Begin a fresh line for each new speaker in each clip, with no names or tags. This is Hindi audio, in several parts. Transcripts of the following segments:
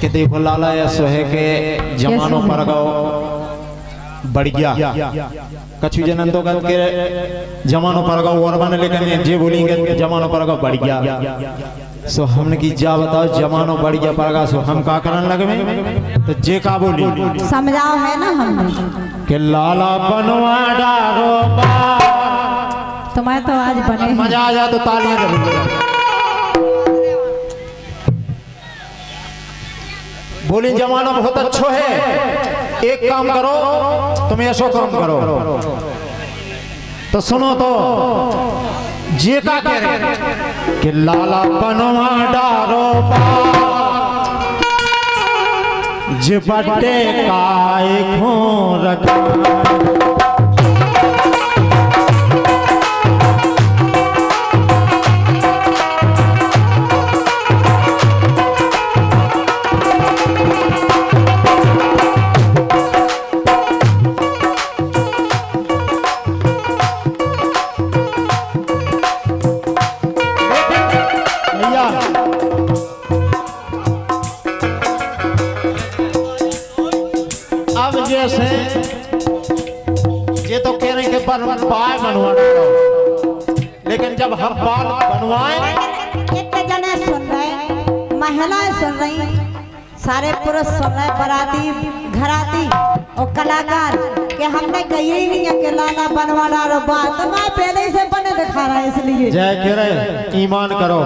कि देखो लाला या सोहे के जमानो पर गो। बढ़ गया। कछु जनन तो कल के जमानो पर गो और बने लेकिन जे बोलेंगे जमानो पर गो बढ़ गया। सो हमने की जा बताओ जमानो बढ़ गया पड़गा सो हम का करन लगे तो जे का बोली?
समझाओ है ना हमने
कि लाला बनवा डारो बा।
तुम्हारे तो आज बने
मज़ा आ जाए तो तालियाँ ज़रूर बोली जमाना बहुत अच्छो है। एक काम करो तुम ऐसो काम करो। तो सुनो तो जे का कह रहे कि लाला बनवा डारो बा का काय खो रखा।
पुरुष रहे बराती घराती और कलाकार कि हमने कही ही नहीं है कि लाला बनवा डालो बात तो मैं पहले ही से बने दिखा रहा है इसलिए।
जय कह ईमान करो।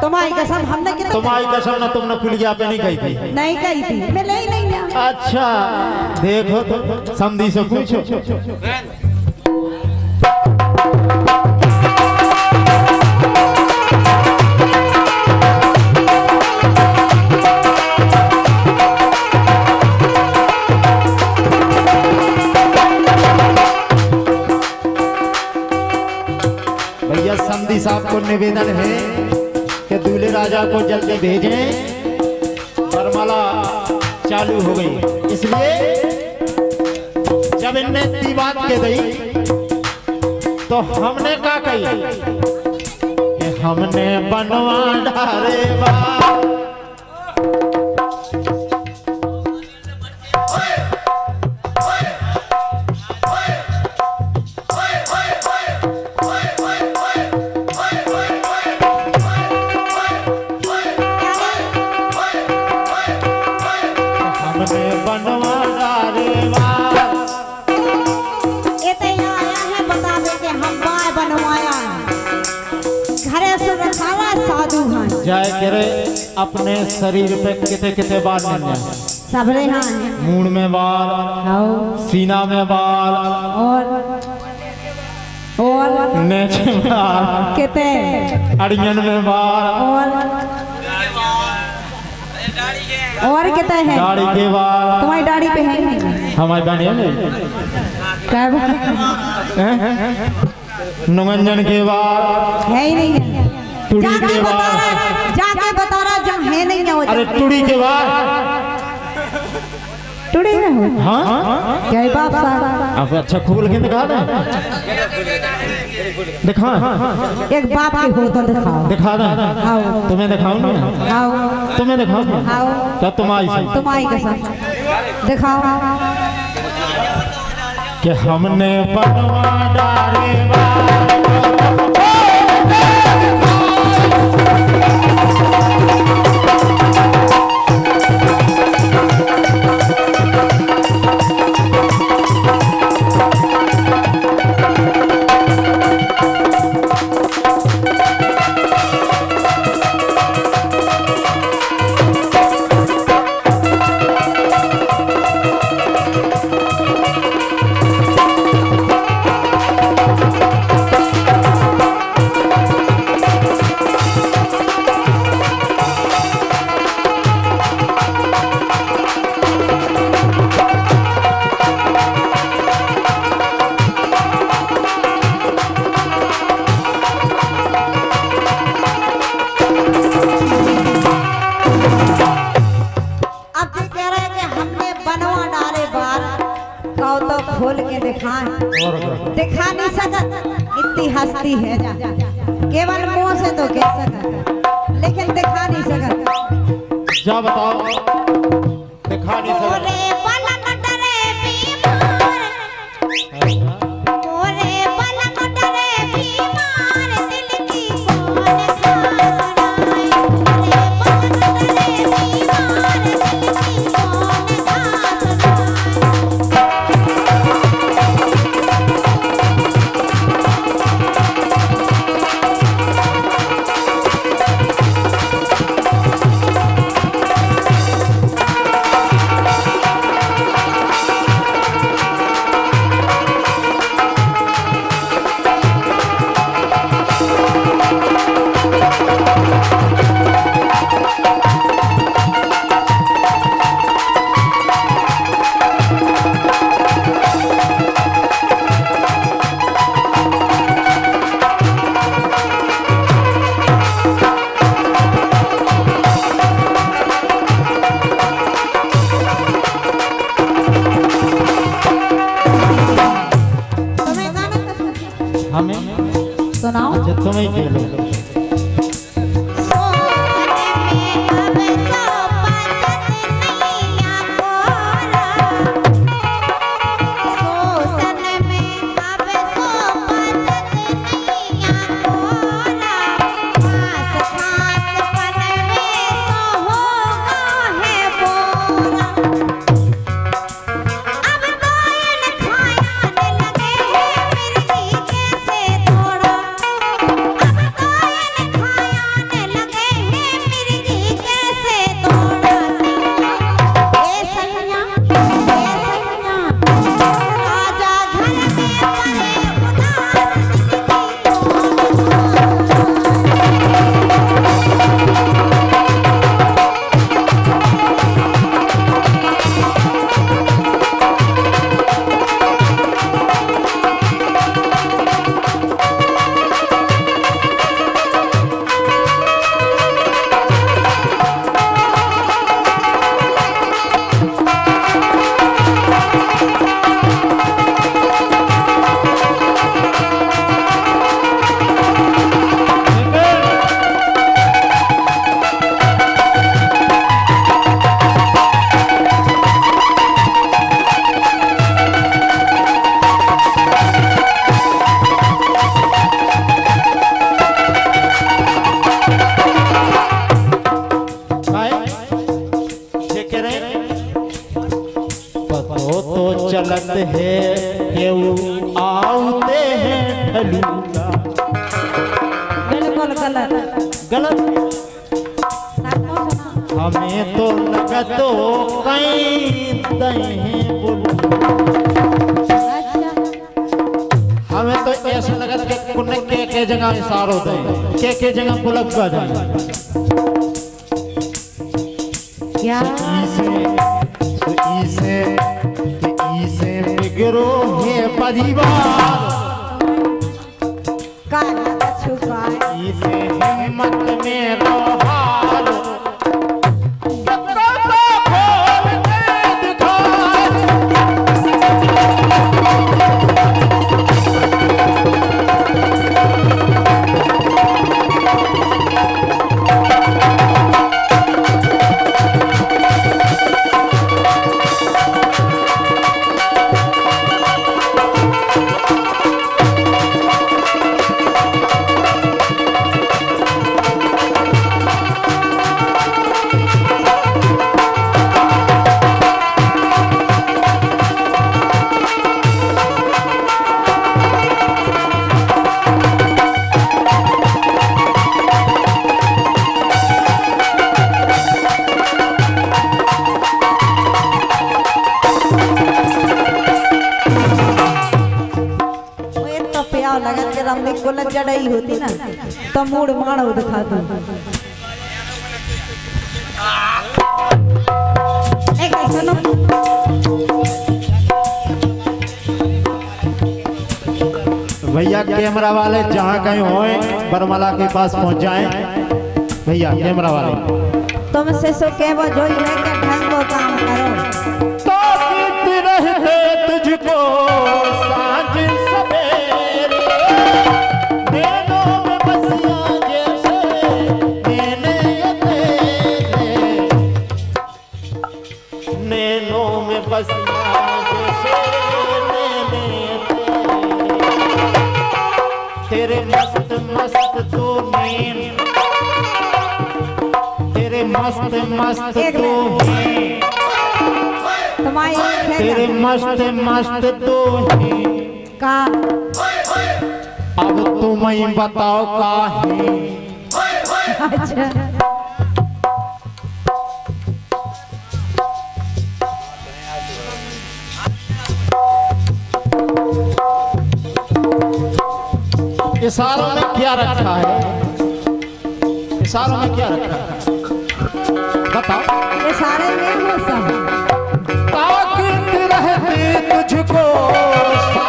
तुम्हारी कसम हमने कितने
तुम्हारी कसम ना तुमने पुलिया पे नहीं कही थी।
नहीं कही थी। मिले ही नहीं
अच्छा देखो तो समधी से पूछो। निवेदन है कि दूल्हे राजा को जल्दी भेजें। वरमाला चालू हो गई। इसलिए जब इनने इतनी बात के गई तो हमने क्या कही? हमने बनवा डारे बा जय करे अपने शरीर पे कितने कितने बाल मिल जाए
सबरे है।
मूड में बाल
आओ
सीना में बाल
और और
नेच में बाल
कितने
अड़ियन में बाल।
और और कितने हैं?
दाढ़ी के बाल।
तुम्हारी दाढ़ी पे है
हमारी बहनी है
क्या बात?
नुगंजन के बाल।
है ही नहीं। है जाके
के
बता
बाद।
जाके बता रहा जब है नहीं है
अरे टुड़ी के बाल
टुड़ी में हो।
हाँ?
क्या है बाप साहब
अब अच्छा खोल के दिखा दे। दिखा।
एक बाप के हो तो दिखाओ।
दिखा दे।
आओ।
तुम्हें दिखाऊँ ना
आओ।
तुम्हें दिखाऊँ
आओ।
क्या तुम आई सही
तुम्हारी कसम दिखाओ।
कि हमने बनवा डारे बाल
इतनी है। जा केवल मुँह से तो कह सकता लेकिन दिखा नहीं सकता। जा बताओ। दिखा नहीं सकते।
सुनाओ
अच्छा
गलत
गलत। हमें तो लगतो कहीं हमें तो ऐसा लगत के कुन के के जगह इशारो दे के के जगह पुलक का जाए
क्या
इसे तो इसे कि इसे बिगड़ो है परिवार।
जड़ई होती ना तो मूड मारो दिखा दू
भैया कैमरा वाले जहाँ कहीं होए बरमला के पास पहुँच जाएँ। भैया कैमरा वाले।
तुमसे सो के वो जो ढंग को काम करो? मस्त मस्त तो। हैं। तेरे मस्त मस्त तो हैं।
का?
अब तुम ही बताओ का है
अच्छा
इशारों में क्या रखा है? इशारों में क्या रखा है? बताओ
ये सारे में हो सब।
ताकत रहती तुझको।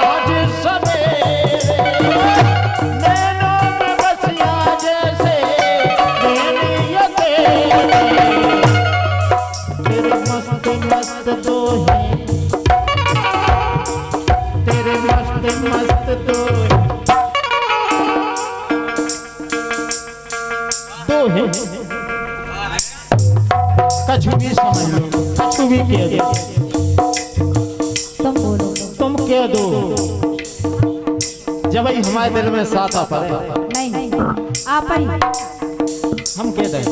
जब ही हमारे दिल में साथ आ पड़े।
नहीं आप ही।
हम कह दें।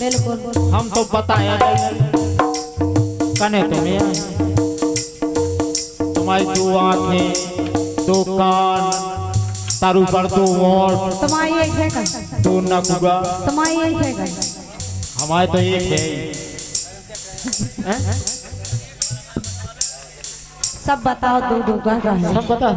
बिल्कुल
हम तो नहीं कने तुम्हें तुम्हारी दो आँखें दो कान तारू पर दो ओठ
तुम्हारी एक है कर
दो नकुगा
तुम्हारी एक है कर
हमारे तो एक है। हैं?
सब बताओ दो दो का का है।
सब बता